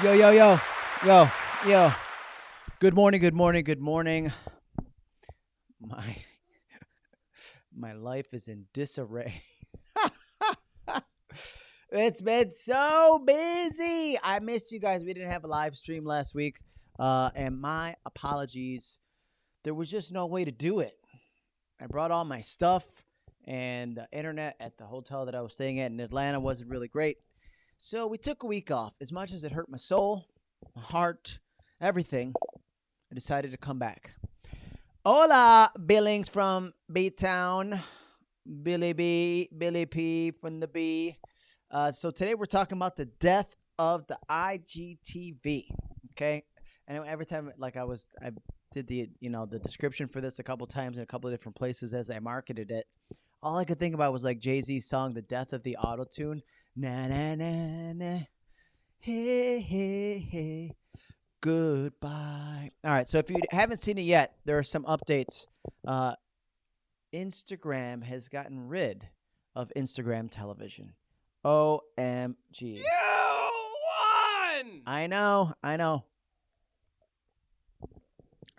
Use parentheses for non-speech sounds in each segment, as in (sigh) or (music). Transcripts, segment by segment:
Yo, yo, yo, yo, yo. Good morning, good morning, good morning. My (laughs) my life is in disarray. (laughs) it's been so busy. I missed you guys. We didn't have a live stream last week. Uh, and my apologies. There was just no way to do it. I brought all my stuff, and the internet at the hotel that I was staying at in Atlanta wasn't really great. So we took a week off. As much as it hurt my soul, my heart, everything, I decided to come back. Hola, Billings from B Town. Billy B, Billy P from the B. Uh, so today we're talking about the death of the IGTV. Okay, and every time, like I was, I did the you know the description for this a couple times in a couple of different places as I marketed it. All I could think about was like Jay Z's song, "The Death of the Auto Tune." Na na na na. Hey hey hey. Goodbye. All right. So if you haven't seen it yet, there are some updates. Uh, Instagram has gotten rid of Instagram television. OMG. You won! I know. I know.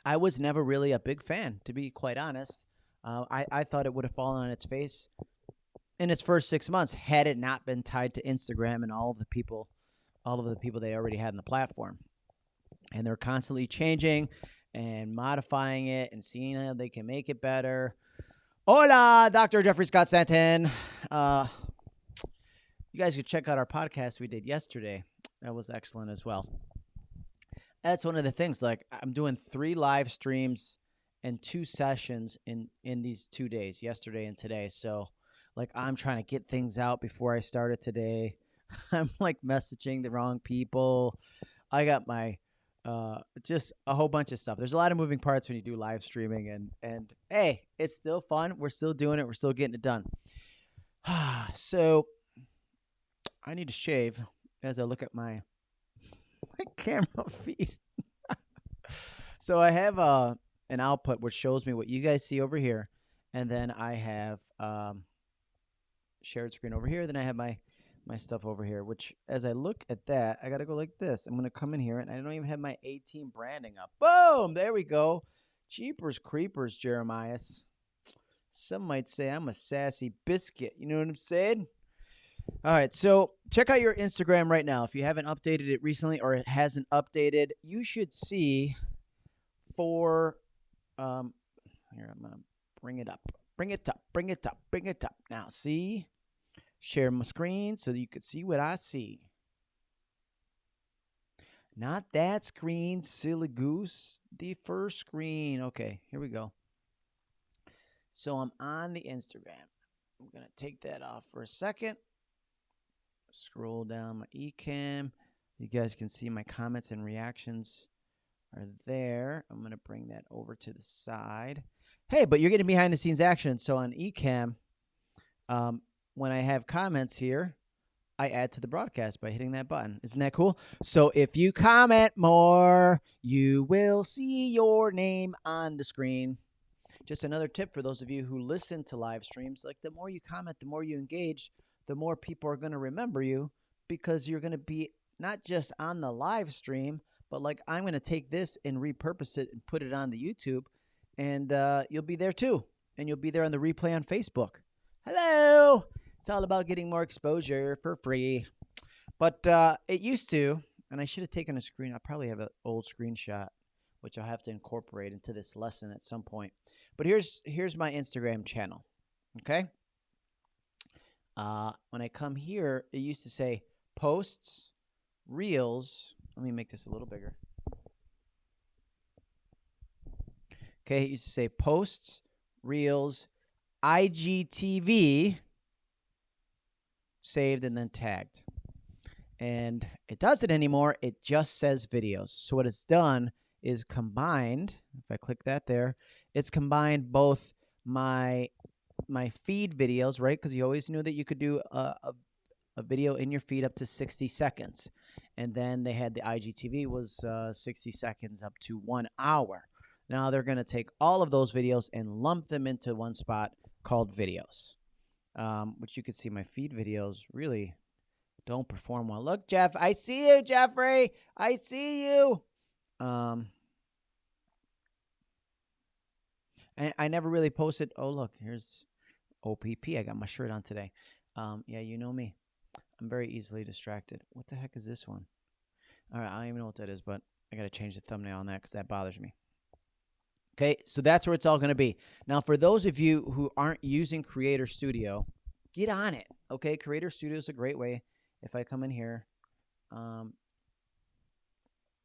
I was never really a big fan, to be quite honest. Uh, I, I thought it would have fallen on its face in its first six months had it not been tied to Instagram and all of the people, all of the people they already had in the platform. And they're constantly changing and modifying it and seeing how they can make it better. Hola, Dr. Jeffrey Scott Stanton. Uh, you guys could check out our podcast we did yesterday. That was excellent as well. That's one of the things. Like I'm doing three live streams and two sessions in in these two days, yesterday and today. So like I'm trying to get things out before I started today. (laughs) I'm like messaging the wrong people. I got my uh just a whole bunch of stuff. There's a lot of moving parts when you do live streaming and and hey, it's still fun. We're still doing it. We're still getting it done. (sighs) so I need to shave as I look at my (laughs) my camera feed. (laughs) so I have uh an output which shows me what you guys see over here and then I have um shared screen over here. Then I have my my stuff over here, which as I look at that, I got to go like this. I'm going to come in here and I don't even have my 18 branding up. Boom! There we go. Cheapers creepers, Jeremias. Some might say I'm a sassy biscuit. You know what I'm saying? All right, so check out your Instagram right now. If you haven't updated it recently or it hasn't updated, you should see for um here I'm going to bring it up. Bring it up, bring it up, bring it up. Now, see? Share my screen so you can see what I see. Not that screen, silly goose. The first screen. Okay, here we go. So I'm on the Instagram. I'm going to take that off for a second. Scroll down my Ecamm. You guys can see my comments and reactions are there. I'm going to bring that over to the side. Hey, but you're getting behind the scenes action. So on Ecamm, um, when I have comments here, I add to the broadcast by hitting that button. Isn't that cool? So if you comment more, you will see your name on the screen. Just another tip for those of you who listen to live streams, like the more you comment, the more you engage, the more people are going to remember you because you're going to be not just on the live stream, but like I'm going to take this and repurpose it and put it on the YouTube and uh, you'll be there too. And you'll be there on the replay on Facebook. Hello. It's all about getting more exposure for free. But uh, it used to, and I should have taken a screen. I probably have an old screenshot, which I'll have to incorporate into this lesson at some point. But here's here's my Instagram channel. Okay. Uh, when I come here, it used to say posts, reels. Let me make this a little bigger. Okay, it used to say posts, reels, IGTV, saved and then tagged. And it doesn't anymore. It just says videos. So what it's done is combined, if I click that there, it's combined both my my feed videos, right? Because you always knew that you could do a, a, a, video in your feed up to 60 seconds. And then they had the IGTV was uh, 60 seconds up to one hour. Now they're going to take all of those videos and lump them into one spot called videos, um, which you can see my feed videos really don't perform well. Look, Jeff, I see you, Jeffrey. I see you. Um, I, I never really posted. Oh, look, here's OPP. I got my shirt on today. Um, yeah, you know me. I'm very easily distracted. What the heck is this one? All right, I don't even know what that is, but I got to change the thumbnail on that because that bothers me. Okay, so that's where it's all going to be. Now, for those of you who aren't using Creator Studio, get on it. Okay, Creator Studio is a great way. If I come in here, um,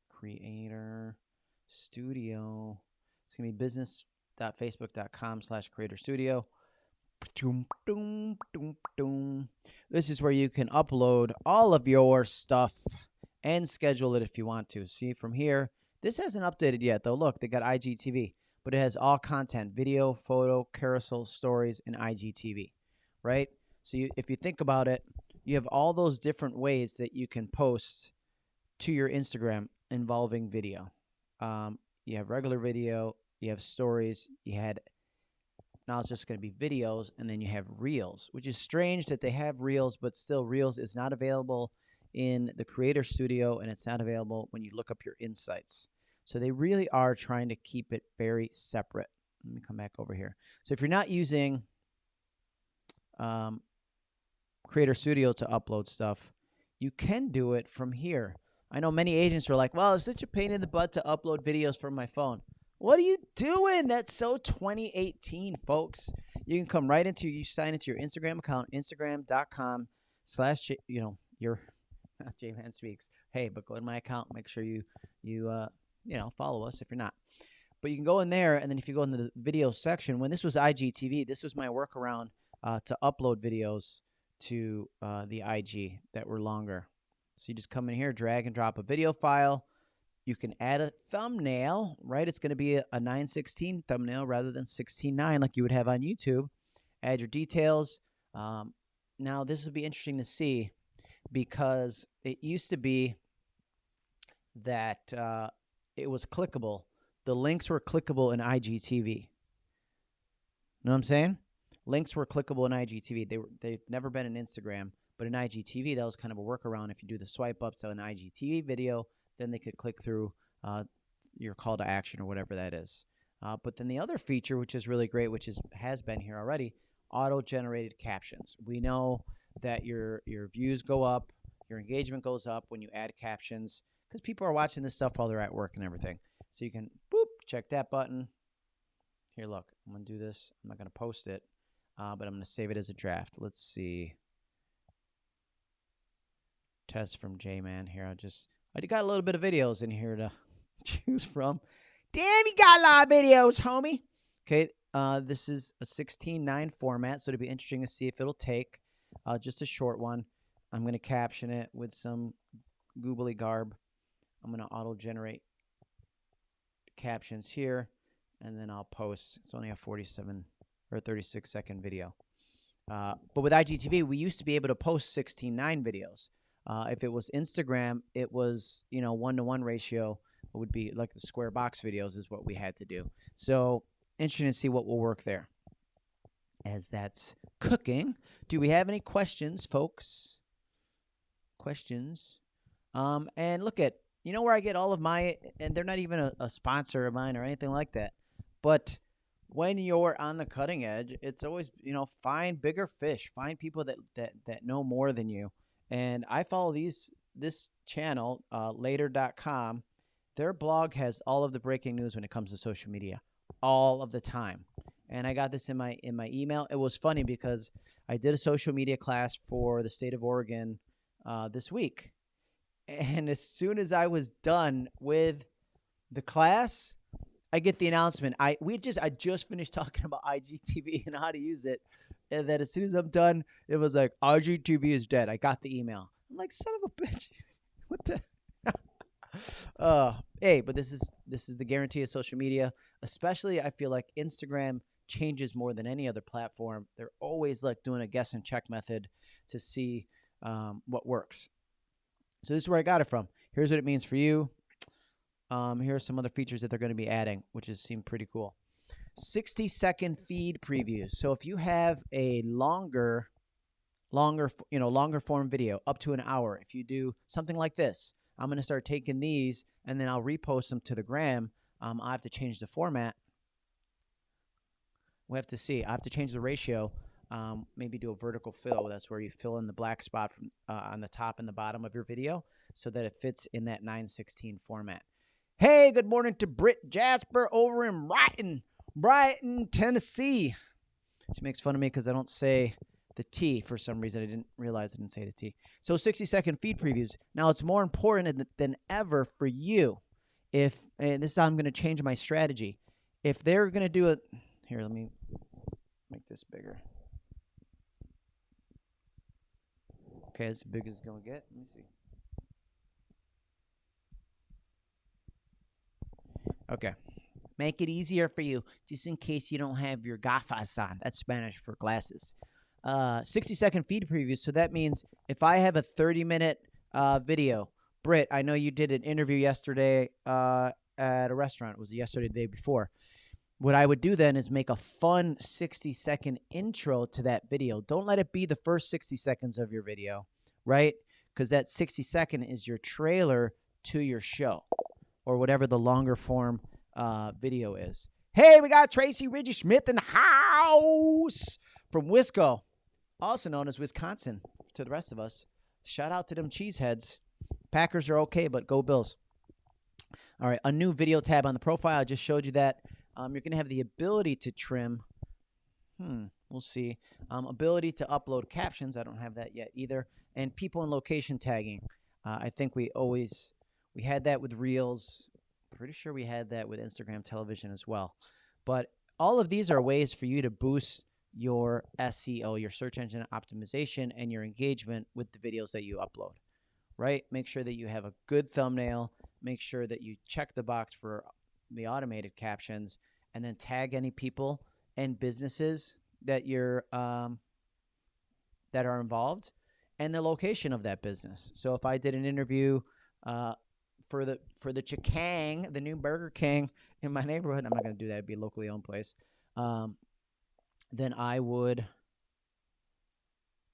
Creator Studio, it's going to be business.facebook.com slash Creator Studio. This is where you can upload all of your stuff and schedule it if you want to. See from here, this hasn't updated yet though. Look, they got IGTV, but it has all content, video, photo, carousel, stories, and IGTV, right? So you, if you think about it, you have all those different ways that you can post to your Instagram involving video. Um, you have regular video, you have stories, you had now it's just going to be videos, and then you have Reels, which is strange that they have Reels, but still Reels is not available in the Creator Studio, and it's not available when you look up your insights. So they really are trying to keep it very separate. Let me come back over here. So if you're not using um, Creator Studio to upload stuff, you can do it from here. I know many agents are like, well, it's such a pain in the butt to upload videos from my phone. What are you doing? That's so 2018, folks. You can come right into you sign into your Instagram account, Instagram.com slash you know your (laughs) J Man speaks. Hey, but go to my account. Make sure you you uh you know follow us if you're not. But you can go in there, and then if you go in the video section, when this was IGTV, this was my workaround uh, to upload videos to uh, the IG that were longer. So you just come in here, drag and drop a video file you can add a thumbnail, right? It's going to be a, a 916 thumbnail rather than 16.9 like you would have on YouTube. Add your details. Um, now, this would be interesting to see because it used to be that uh, it was clickable. The links were clickable in IGTV. Know what I'm saying? Links were clickable in IGTV. They were they've never been in Instagram, but in IGTV that was kind of a workaround. If you do the swipe up to an IGTV video, then they could click through uh, your call to action or whatever that is. Uh, but then the other feature, which is really great, which is has been here already, auto-generated captions. We know that your your views go up, your engagement goes up when you add captions because people are watching this stuff while they're at work and everything. So you can boop check that button. Here, look, I'm gonna do this. I'm not gonna post it, uh, but I'm gonna save it as a draft. Let's see. Test from J Man here. I'll just I got a little bit of videos in here to (laughs) choose from. Damn, you got a lot of videos, homie. Okay, uh, this is a 16.9 format, so it'll be interesting to see if it'll take uh, just a short one. I'm going to caption it with some googly garb. I'm going to auto-generate captions here, and then I'll post. It's only a 47 or 36 second video. Uh, but with IGTV, we used to be able to post 16.9 videos. Uh, if it was Instagram, it was you know one to one ratio. It would be like the square box videos is what we had to do. So interesting to see what will work there. As that's cooking, do we have any questions, folks? Questions? Um, and look at you know where I get all of my, and they're not even a, a sponsor of mine or anything like that, but when you're on the cutting edge, it's always you know find bigger fish, find people that that that know more than you and I follow these this channel, uh, later.com. Their blog has all of the breaking news when it comes to social media, all of the time. And I got this in my in my email. It was funny because I did a social media class for the state of Oregon uh, this week, and as soon as I was done with the class, I get the announcement. I we just I just finished (laughs) talking about IGTV and how to use it, and then as soon as I'm done, it was like IGTV is dead. I got the email. I'm like, son of a bitch, (laughs) what the? (laughs) uh, hey, but this is this is the guarantee of social media. Especially, I feel like Instagram changes more than any other platform. They're always like doing a guess and check method to see um, what works. So this is where I got it from. Here's what it means for you. Um, here are some other features that they're going to be adding, which is seem pretty cool. 60 second feed previews. So if you have a longer longer, you know, longer form video, up to an hour. If you do something like this, I'm going to start taking these and then I'll repost them to the gram. Um, I have to change the format. We have to see. I have to change the ratio. Um, maybe do a vertical fill. That's where you fill in the black spot from uh, on the top and the bottom of your video so that it fits in that 916 format. Hey, good morning to Britt Jasper over in Brighton, Brighton, Tennessee. She makes fun of me because I don't say the T for some reason. I didn't realize I didn't say the T. So 60 second feed previews. Now it's more important than- ever for you. If and this is how I'm going to change my strategy. If they're going to do it, here, let me make this bigger. Okay, as big as it's to get. Let me see. Okay. Make it easier for you, just in case you don't have your gafas on. That's Spanish for glasses. Uh, 60 second feed preview. So that means if I have a 30 minute uh, video, Britt, I know you did an interview yesterday uh, at a restaurant. It Was yesterday, the day before? What I would do then is make a fun 60 second intro to that video. Don't let it be the first 60 seconds of your video, right? Because that 60 second is your trailer to your show or whatever the longer form uh, video is. Hey, we got Tracy Ridgy Smith in the house from Wisco, also known as Wisconsin to the rest of us. Shout out to them cheeseheads. Packers are okay, but go Bills. All right, a new video tab on the profile. I just showed you that. Um, you're going to have the ability to trim. Hmm, we'll see. Um, ability to upload captions. I don't have that yet either. And people and location tagging. Uh, I think we always we had that with Reels. Pretty sure we had that with Instagram television as well. But all of these are ways for you to boost your SEO, your search engine optimization, and your engagement with the videos that you upload. Right? Make sure that you have a good thumbnail. Make sure that you check the box for the automated captions, and then tag any people and businesses that you're um, that are involved, and the location of that business. So if I did an interview uh, for the for the Chikang, the new Burger King in my neighborhood, I'm not going to do that. It'd be a locally owned place. Um, then I would.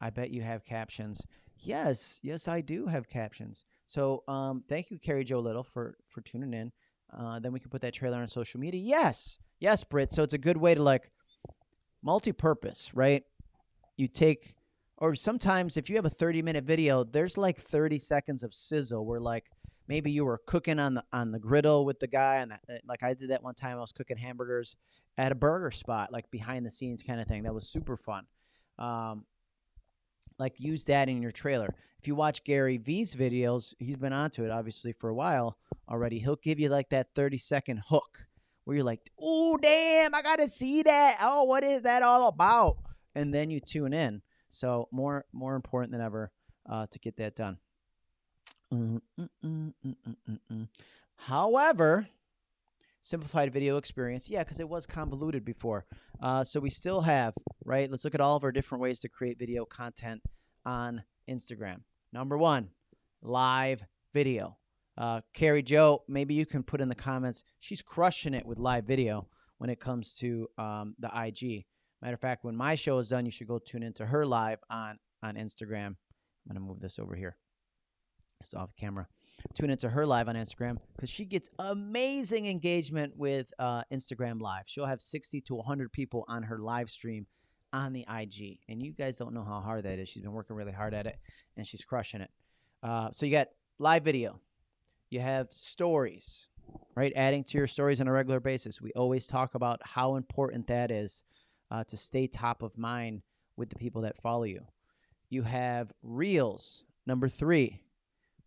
I bet you have captions. Yes, yes, I do have captions. So, um, thank you, Carrie Joe Little, for for tuning in. Uh, then we can put that trailer on social media. Yes, yes, Britt. So it's a good way to like multi-purpose, right? You take, or sometimes if you have a 30-minute video, there's like 30 seconds of sizzle where like maybe you were cooking on the on the griddle with the guy, and that, like I did that one time. I was cooking hamburgers at a burger spot, like behind the scenes kind of thing. That was super fun. Um, like use that in your trailer. If you watch Gary V's videos, he's been onto it obviously for a while already. He'll give you like that 30 second hook where you're like, "Oh damn, I got to see that. Oh, what is that all about?" And then you tune in. So more more important than ever uh, to get that done. Mm, mm, mm. However, simplified video experience, yeah, because it was convoluted before. Uh, so we still have right. Let's look at all of our different ways to create video content on Instagram. Number one, live video. Uh, Carrie Joe, maybe you can put in the comments. She's crushing it with live video when it comes to um, the IG. Matter of fact, when my show is done, you should go tune into her live on on Instagram. I'm gonna move this over here. It's off camera. Tune into her live on Instagram because she gets amazing engagement with uh, Instagram Live. She'll have 60 to 100 people on her live stream on the IG, and you guys don't know how hard that is. She's been working really hard at it, and she's crushing it. Uh, so you got live video, you have stories, right? Adding to your stories on a regular basis. We always talk about how important that is uh, to stay top of mind with the people that follow you. You have reels, number three,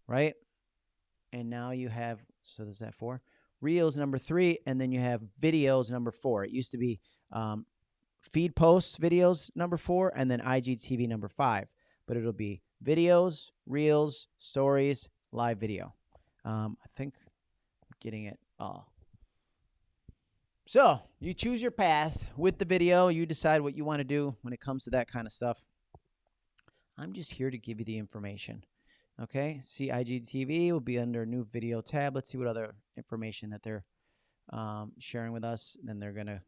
right? And now you have, so there's that four. Reels, number three, and then you have videos, number four. It used to be um, feed posts, videos, number four, and then IGTV, number five. But it'll be videos, reels, stories, live video. Um, I think I'm getting it all. So you choose your path with the video. You decide what you want to do when it comes to that kind of stuff. I'm just here to give you the information. Okay, see IGTV will be under new video tab. Let's see what other information that they're um, sharing with us. Then they're gonna,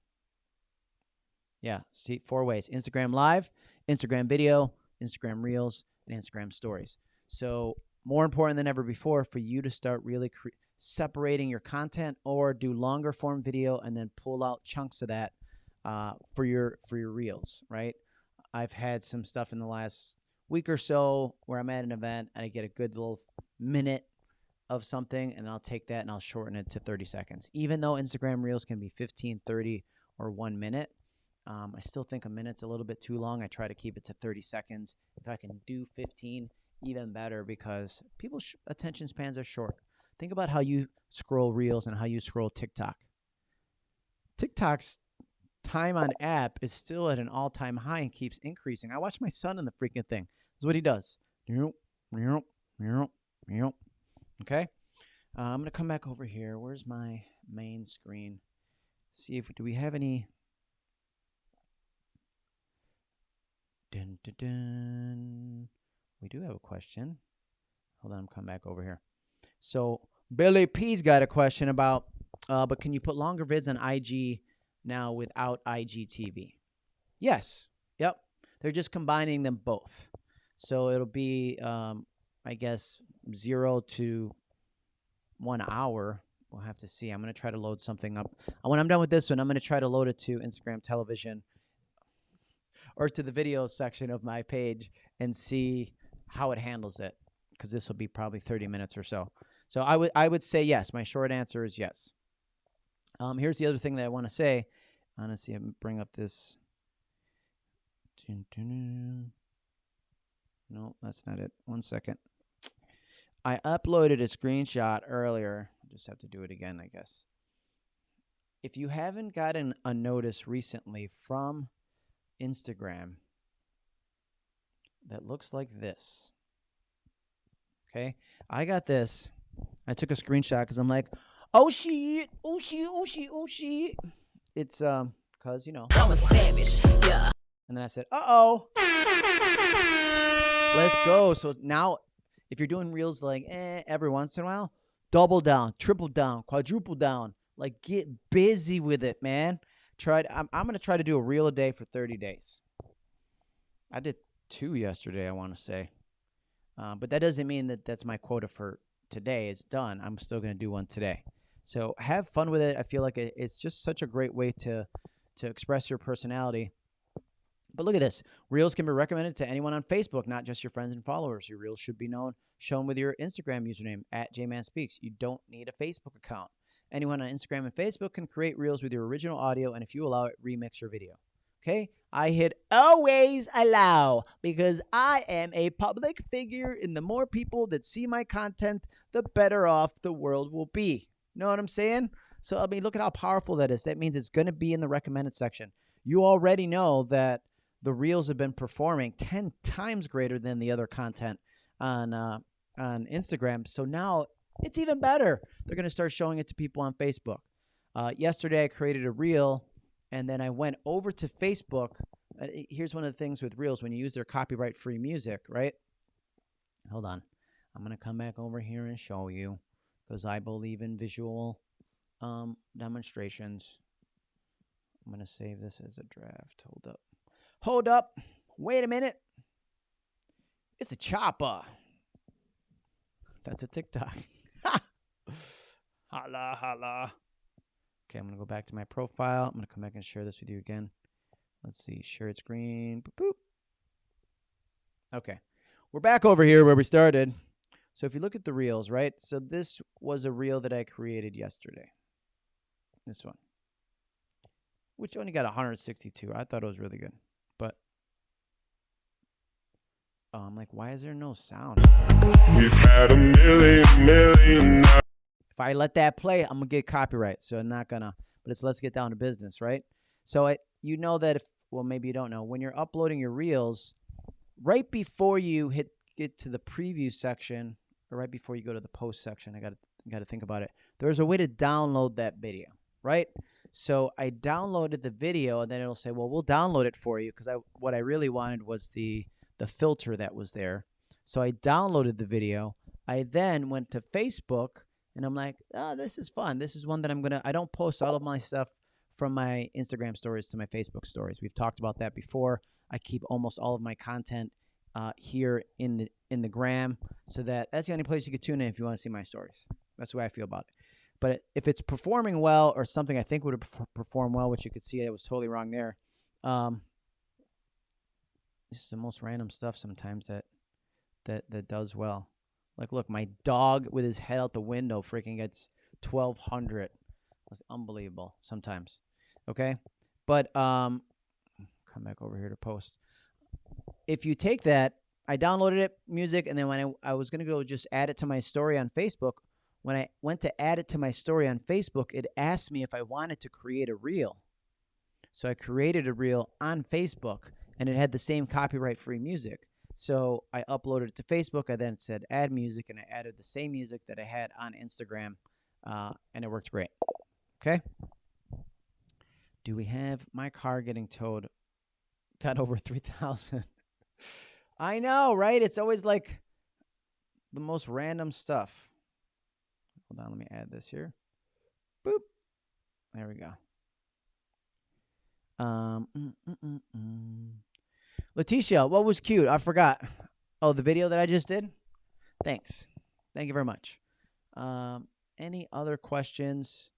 yeah, see four ways: Instagram Live, Instagram Video, Instagram Reels, and Instagram Stories. So, more important than ever before for you to start really separating your content or do longer form video and then pull out chunks of that uh, for your for your reels, right? I've had some stuff in the last week or so where I'm at an event and I get a good little minute of something and I'll take that and I'll shorten it to 30 seconds. Even though Instagram Reels can be 15, 30, or one minute, um, I still think a minute's a little bit too long. I try to keep it to 30 seconds. If I can do 15, even better because people's attention spans are short. Think about how you scroll Reels and how you scroll TikTok. TikTok's time on app is still at an all time high and keeps increasing. I watch my son in the freaking thing. This is what he does. Okay. Uh, I'm going to come back over here. Where's my main screen? See if do we have any. Dun, dun, dun. We do have a question. Hold on, I'm coming back over here. So Billy P's got a question about, uh, but can you put longer vids on IG now without IGTV? Yes. Yep. They're just combining them both. So it'll be, um, I guess, zero to one hour. We'll have to see. I'm going to try to load something up. When I'm done with this one, I'm going to try to load it to Instagram television or to the video section of my page and see how it handles it because this will be probably 30 minutes or so. So I would I would say yes. My short answer is yes. Um, here's the other thing that I want to say. Honestly, I'm bring up this. No, that's not it. One second. I uploaded a screenshot earlier. I just have to do it again, I guess. If you haven't gotten a notice recently from Instagram that looks like this. Okay? I got this. I took a screenshot because I'm like, oh shit, oh shit, oh shit, oh shit. It's um, cause you know. I'm a savage, yeah. And then I said, uh oh. Let's go. So now, if you're doing reels like eh, every once in a while, double down, triple down, quadruple down. Like get busy with it, man. Try. To, I'm, I'm gonna try to do a reel a day for 30 days. I did two yesterday. I want to say, uh, but that doesn't mean that that's my quota for today. It's done. I'm still gonna do one today. So have fun with it. I feel like it's just such a great way to to express your personality. But look at this. Reels can be recommended to anyone on Facebook, not just your friends and followers. Your reels should be known shown with your Instagram username at JManSpeaks. You don't need a Facebook account. Anyone on Instagram and Facebook can create reels with your original audio, and if you allow it, remix your video. Okay? I hit always allow because I am a public figure, and the more people that see my content, the better off the world will be. Know what I'm saying? So, I mean, look at how powerful that is. That means it's going to be in the recommended section. You already know that the reels have been performing 10 times greater than the other content on uh, on Instagram. So now it's even better. They're going to start showing it to people on Facebook. Uh, yesterday, I created a reel, and then I went over to Facebook. Uh, here's one of the things with reels when you use their copyright free music, right? Hold on. I'm going to come back over here and show you because I believe in visual um, demonstrations. I'm going to save this as a draft. Hold up. Hold up. Wait a minute. It's a chopper. That's a TikTok. (laughs) holla, holla. Okay, I'm going to go back to my profile. I'm going to come back and share this with you again. Let's see. Share screen. Boop, boop. Okay. We're back over here where we started. So if you look at the reels, right? So this was a reel that I created yesterday. This one. Which only got 162. I thought it was really good. But oh, I'm like, why is there no sound? We've had a million, million If I let that play, I'm gonna get copyright. So I'm not gonna. But it's let's get down to business, right? So I, you know that if well maybe you don't know when you're uploading your reels, right before you hit get to the preview section or right before you go to the post section, I got to got to think about it. There's a way to download that video, right? So I downloaded the video, and then it'll say, "Well, we'll download it for you," because I what I really wanted was the the filter that was there. So I downloaded the video. I then went to Facebook, and I'm like, "Oh, this is fun. This is one that I'm gonna." I don't post all of my stuff from my Instagram stories to my Facebook stories. We've talked about that before. I keep almost all of my content uh, here in the in the gram, so that that's the only place you can tune in if you want to see my stories. That's the way I feel about it. But if it's performing well or something I think would have performed well, which you could see I was totally wrong there. Um, this is the most random stuff sometimes that that that does well. Like, look, my dog with his head out the window freaking gets twelve hundred. That's unbelievable sometimes. Okay, but um, come back over here to post. If you take that, I downloaded it music, and then when I, I was gonna go just add it to my story on Facebook, when I went to add it to my story on Facebook, it asked me if I wanted to create a reel. So I created a reel on Facebook, and it had the same copyright free music. So I uploaded it to Facebook. I then said add music, and I added the same music that I had on Instagram, uh, and it worked great. Okay. Do we have my car getting towed? Got over three thousand. (laughs) I know, right? It's always like the most random stuff. Hold on, let me add this here. Boop. There we go. Um, mm, mm, mm, mm. Letitia, what was cute? I forgot. Oh, the video that I just did? Thanks. Thank you very much. Um, any other questions?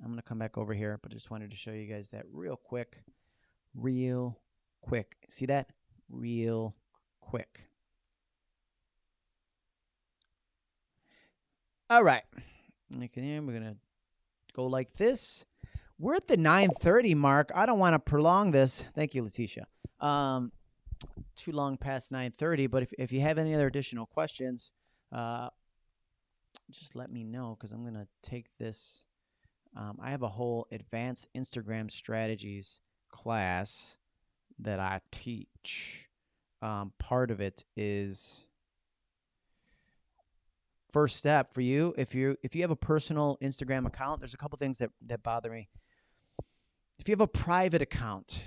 I'm going to come back over here, but I just wanted to show you guys that real quick. Real quick. See that? Real quick. All right. Okay, we're going to go like this. We're at the 9:30 mark. I don't want to prolong this. Thank you, Letitia. Um, too long past 9:30. But if if you have any other additional questions, uh, just let me know because I'm gonna take this. Um, I have a whole advanced Instagram strategies class that I teach. Um, part of it is first step for you if you if you have a personal Instagram account. There's a couple things that that bother me if you have a private account,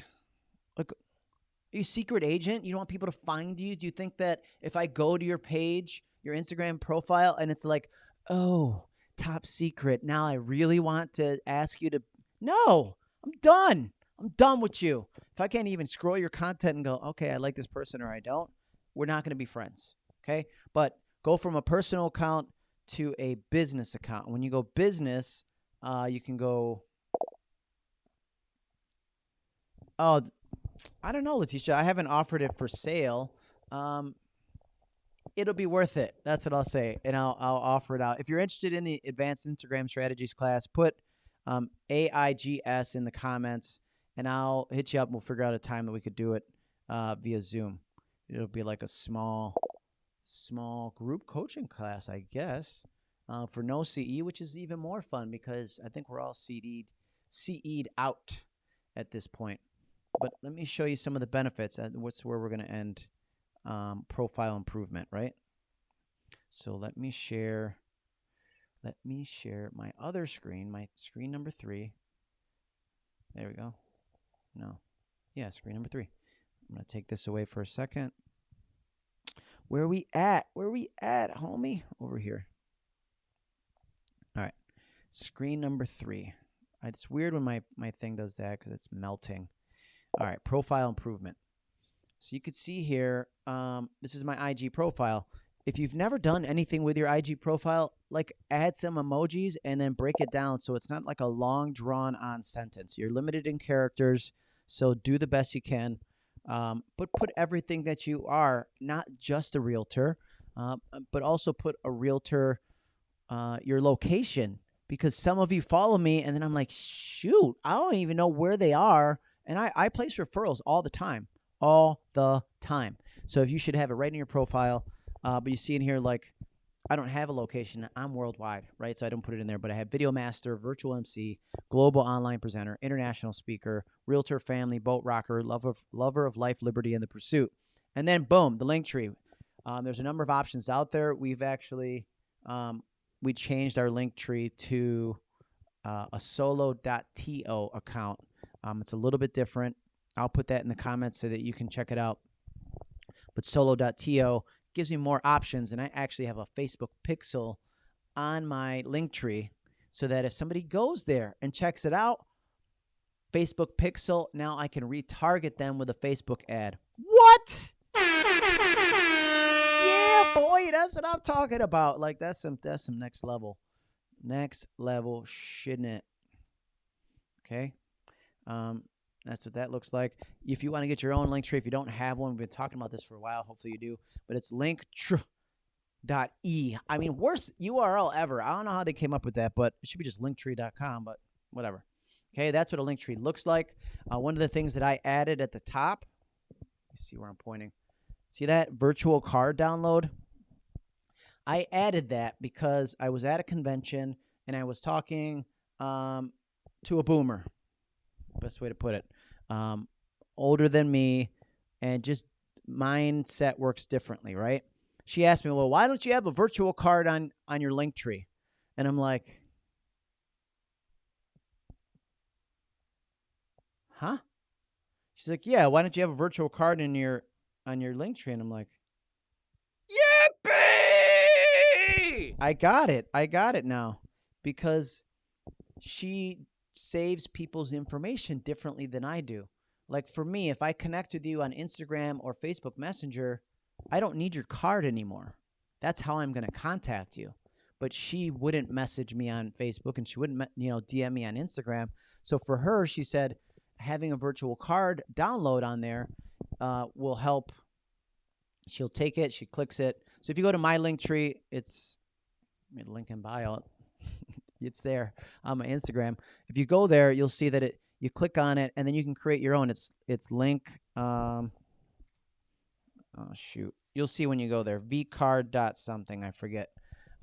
like are you secret agent? You don't want people to find you? Do you think that if I go to your page, your Instagram profile, and it's like, oh, top secret, now I really want to ask you to No, I'm done. I'm done with you. If I can't even scroll your content and go, okay, I like this person or I don't, we're not going to be friends. Okay. But go from a personal account to a business account. When you go business, uh, you can go Oh, I don't know, Letitia. I haven't offered it for sale. Um, it'll be worth it. That's what I'll say, and I'll I'll offer it out. If you're interested in the advanced Instagram strategies class, put um, AIGS in the comments, and I'll hit you up. and We'll figure out a time that we could do it uh, via Zoom. It'll be like a small, small group coaching class, I guess, uh, for no CE, which is even more fun because I think we're all CE'd, CE'd out at this point. But let me show you some of the benefits. And what's where we're going to end um, profile improvement, right? So let me share. Let me share my other screen, my screen number three. There we go. No. Yeah, screen number three. I'm going to take this away for a second. Where are we at? Where are we at, homie? Over here. All right. Screen number three. It's weird when my, my thing does that because it's melting. All right, profile improvement. So you could see here, um, this is my IG profile. If you've never done anything with your IG profile, like add some emojis and then break it down so it's not like a long drawn on sentence. You're limited in characters, so do the best you can. Um, but put everything that you are, not just a realtor, uh, but also put a realtor, uh, your location, because some of you follow me and then I'm like, shoot, I don't even know where they are and I, I place referrals all the time, all the time. So if you should have it right in your profile, uh, but you see in here like I don't have a location. I'm worldwide, right? So I don't put it in there, but I have video master, virtual MC, global online presenter, international speaker, realtor, family, boat rocker, lover of, lover of life, liberty, and the pursuit. And then boom, the link tree. Um, there's a number of options out there. We've actually um, we changed our link tree to uh, a solo.to account um, it's a little bit different. I'll put that in the comments so that you can check it out. But solo.to gives me more options, and I actually have a Facebook pixel on my link tree so that if somebody goes there and checks it out, Facebook pixel, now I can retarget them with a Facebook ad. What? Yeah, boy. That's what I'm talking about. Like that's some that's some next level, next level, shouldn't it? Okay, um, that's what that looks like. If you want to get your own link tree, if you don't have one, we've been talking about this for a while. Hopefully you do, but it's link dot e. I mean, worst URL ever. I don't know how they came up with that, but it should be just linktree.com. But whatever. Okay, that's what a link tree looks like. Uh, one of the things that I added at the top. See where I'm pointing. See that virtual card download? I added that because I was at a convention and I was talking um, to a boomer. Best way to put it. Um, older than me, and just mindset works differently, right? She asked me, "Well, why don't you have a virtual card on on your link tree?" And I'm like, "Huh?" She's like, "Yeah, why don't you have a virtual card in your on your link tree?" And I'm like, Yippee! I got it. I got it now because she saves people's information differently than I do. Like for me, if I connect with you on Instagram or Facebook Messenger, I don't need your card anymore. That's how I'm going to contact you. But she wouldn't message me on Facebook and she wouldn't, you know, DM me on Instagram. So for her, she said having a virtual card download on there uh, will help. She'll take it, she clicks it. So if you go to my link tree, it's link in bio. It's there on my Instagram. If you go there, you'll see that it. You click on it, and then you can create your own. It's it's link. Um, oh shoot, you'll see when you go there. vcard dot something I forget.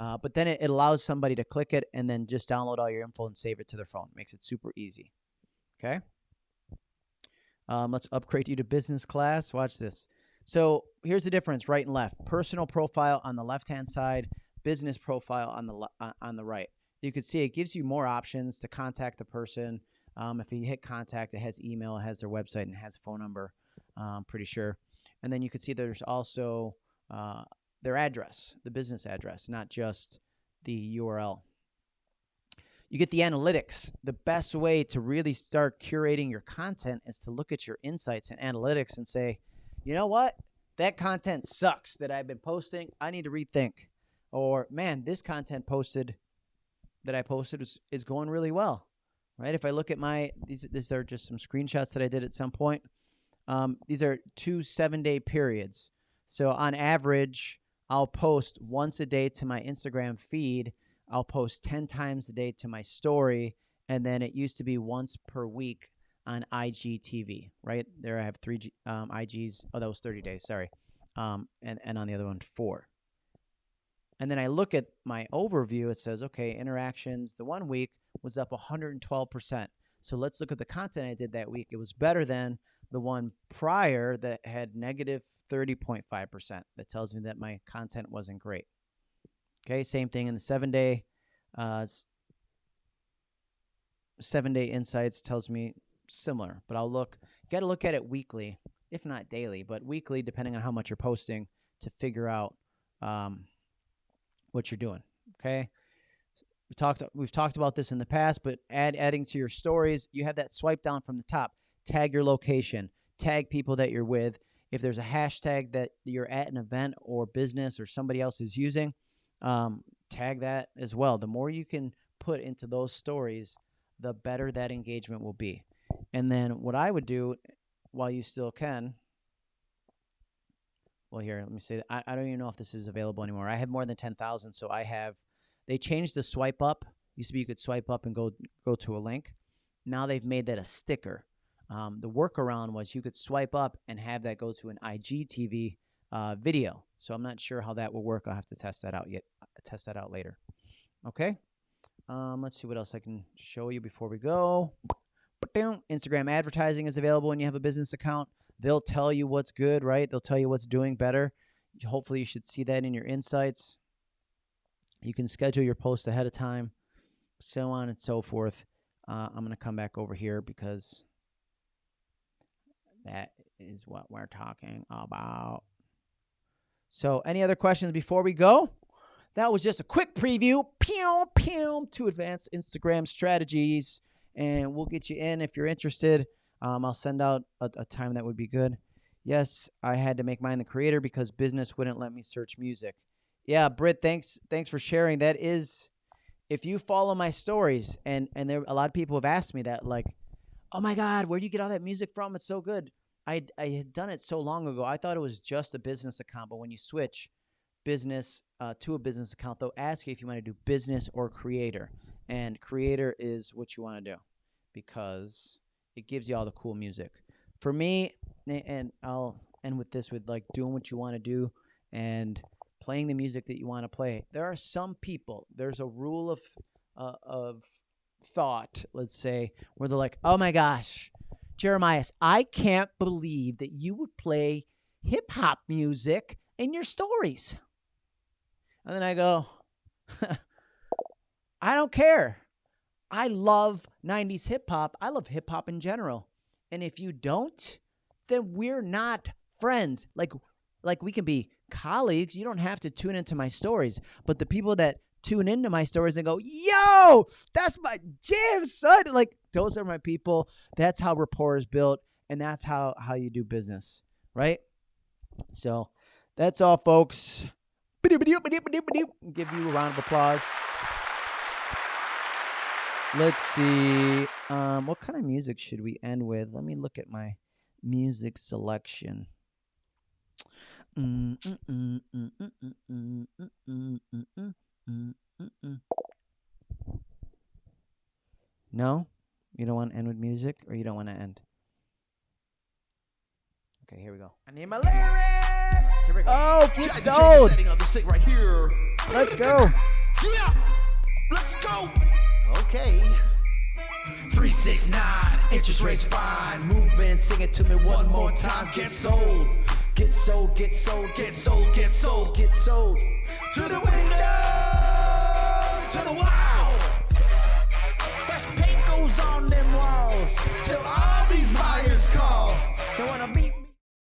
Uh, but then it, it allows somebody to click it and then just download all your info and save it to their phone. Makes it super easy. Okay. Um, let's upgrade you to business class. Watch this. So here's the difference: right and left. Personal profile on the left hand side, business profile on the uh, on the right. You can see it gives you more options to contact the person. Um, if you hit contact, it has email, it has their website, and it has phone number. I'm pretty sure. And then you can see there's also uh, their address, the business address, not just the URL. You get the analytics. The best way to really start curating your content is to look at your insights and analytics and say, you know what? That content sucks that I've been posting. I need to rethink. Or, man, this content posted that I posted is, is going really well, right? If I look at my, these, these are just some screenshots that I did at some point. Um, these are two seven day periods. So on average, I'll post once a day to my Instagram feed. I'll post 10 times a day to my story. And then it used to be once per week on IGTV, right? There I have three um, IGs. Oh, that was 30 days, sorry. Um, and, and on the other one, four. And then I look at my overview. It says, okay, interactions, the one week was up 112%. So let's look at the content I did that week. It was better than the one prior that had negative 30.5%. That tells me that my content wasn't great. Okay, same thing in the seven day. Uh, seven day insights tells me similar, but I'll look. You got to look at it weekly, if not daily, but weekly, depending on how much you're posting, to figure out um, what you're doing. Okay. We talked. We've talked about this in the past, but add adding to your stories, you have that swipe down from the top. Tag your location. Tag people that you're with. If there's a hashtag that you're at an event or business or somebody else is using, um, tag that as well. The more you can put into those stories, the better that engagement will be. And then what I would do, while you still can, well, here, let me say, I, I don't even know if this is available anymore. I have more than 10,000, so I have, they changed the swipe up. Used to be you could swipe up and go go to a link. Now they've made that a sticker. Um, the workaround was you could swipe up and have that go to an IGTV uh, video. So I'm not sure how that will work. I'll have to test that out yet. Test that out later. Okay. Um, let's see what else I can show you before we go. Instagram advertising is available when you have a business account. They'll tell you what's good, right? They'll tell you what's doing better. Hopefully, you should see that in your insights. You can schedule your post ahead of time, so on and so forth. Uh, I'm going to come back over here because that is what we're talking about. So, any other questions before we go? That was just a quick preview, pew, pew, to advanced Instagram strategies. And we'll get you in if you're interested. Um, I'll send out a, a time that would be good. Yes, I had to make mine the creator because business wouldn't let me search music. Yeah, Britt, thanks thanks for sharing. That is if you follow my stories and and there a lot of people have asked me that like, "Oh my god, where do you get all that music from? It's so good." I I had done it so long ago. I thought it was just a business account, but when you switch business uh, to a business account, they'll ask you if you want to do business or creator. And creator is what you want to do because it gives you all the cool music. For me, and I'll end with this with like doing what you want to do and playing the music that you want to play. There are some people, there's a rule of uh, of thought, let's say, where they're like, "Oh my gosh, Jeremiah, I can't believe that you would play hip hop music in your stories." And then I go, (laughs) I don't care. I love 90s hip hop. I love hip hop in general. And if you don't, then we're not friends. Like like we can be colleagues. You don't have to tune into my stories. But the people that tune into my stories and go, "Yo, that's my jam, son." Like those are my people. That's how rapport is built and that's how how you do business, right? So, that's all folks. Give you a round of applause. Let's see. Um, what kind of music should we end with? Let me look at my music selection. No? You don't want to end with music or you don't want to end? Okay, here we go. I need my lyrics. Here we go. Oh, keep going. Right Let's go. Yeah. Let's go. Okay. 369, interest rates fine. Move in, sing it to me one more time. Get sold. Get sold, get sold, get sold, get sold, get sold. To the window, to the wall. Fresh paint goes on them walls. Till